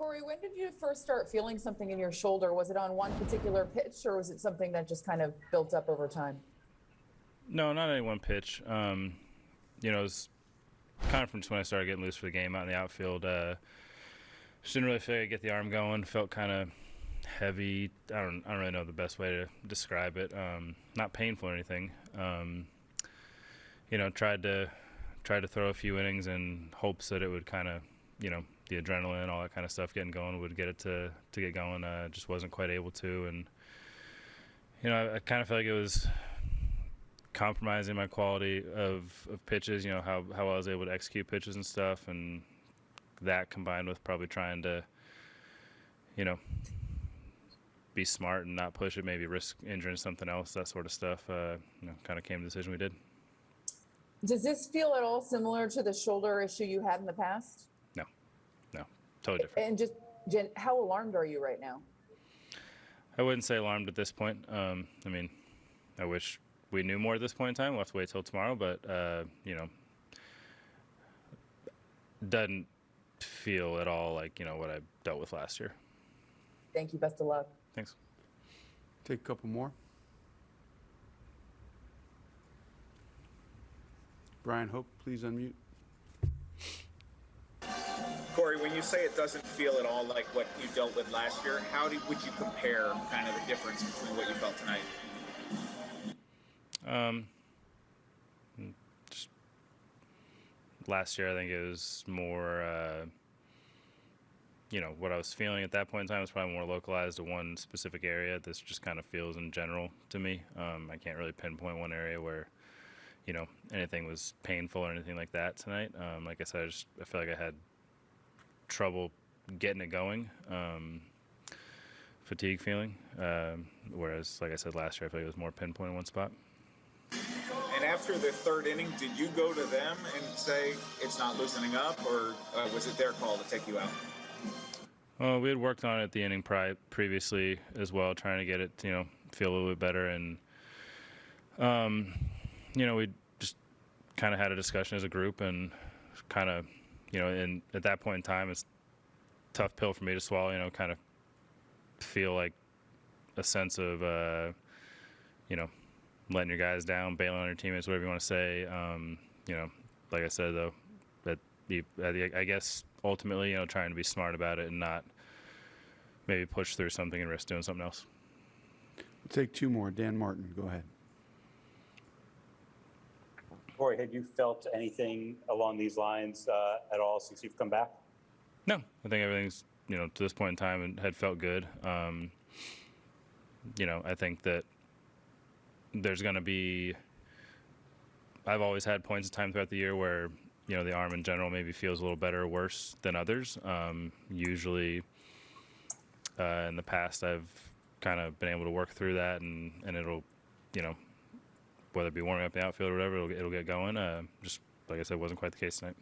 Corey, when did you first start feeling something in your shoulder? Was it on one particular pitch or was it something that just kind of built up over time? No, not any one pitch. Um, you know, it was kind of from when I started getting loose for the game out in the outfield. Uh, just didn't really feel like I get the arm going. Felt kind of heavy. I don't, I don't really know the best way to describe it. Um, not painful or anything. Um, you know, tried to tried to throw a few innings in hopes that it would kind of, you know, the adrenaline, all that kind of stuff getting going would get it to to get going. Uh, just wasn't quite able to, and you know, I, I kind of felt like it was compromising my quality of, of pitches. You know, how how I was able to execute pitches and stuff, and that combined with probably trying to, you know, be smart and not push it, maybe risk injuring something else, that sort of stuff. Uh, you know, kind of came to the decision we did. Does this feel at all similar to the shoulder issue you had in the past? No, no, totally different. And just, Jen, how alarmed are you right now? I wouldn't say alarmed at this point. Um, I mean, I wish we knew more at this point in time. We'll have to wait till tomorrow, but uh, you know, doesn't feel at all like you know what I dealt with last year. Thank you. Best of luck. Thanks. Take a couple more. Brian Hoch, please unmute. Corey, when you say it doesn't feel at all like what you dealt with last year, how do, would you compare kind of the difference between what you felt tonight? Um, just last year, I think it was more, uh, you know, what I was feeling at that point in time was probably more localized to one specific area. This just kind of feels in general to me. Um, I can't really pinpoint one area where, you know, anything was painful or anything like that tonight. Um, like I said, I just I feel like I had trouble getting it going. Um, fatigue feeling. Um, whereas, like I said last year, I feel like it was more pinpoint in one spot. And after the third inning, did you go to them and say it's not loosening up, or uh, was it their call to take you out? Well, we had worked on it at the inning pri- previously as well, trying to get it, you know, feel a little bit better. And, um, you know, we just kind of had a discussion as a group and kind of, you know, and at that point in time, it's tough pill for me to swallow, you know, kind of feel like a sense of, uh, you know, letting your guys down, bailing on your teammates, whatever you want to say. Um, you know, like I said, though, that I guess ultimately, you know, trying to be smart about it and not maybe push through something and risk doing something else. Take two more. Dan Martin, go ahead. Corey, had you felt anything along these lines uh, at all since you've come back? No, I think everything's you know to this point in time and had felt good. Um, you know, I think that there's going to be. I've always had points of time throughout the year where you know the arm in general maybe feels a little better or worse than others. Um, usually, uh, in the past, I've kind of been able to work through that, and and it'll, you know, whether it be warming up the outfield or whatever, it'll, it'll get going. Uh, just like I said, wasn't quite the case tonight.